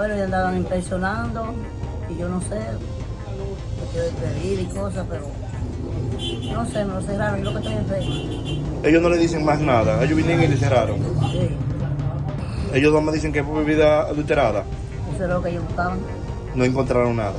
Bueno, y andaban impresionando y yo no sé, yo de pedir y cosas, pero no sé, me lo cerraron, yo lo que estoy enfermo. Ellos no le dicen más nada. Ellos vinieron y le cerraron. Sí, Ellos no me dicen que fue bebida adulterada. eso es lo que ellos buscaban. No encontraron nada.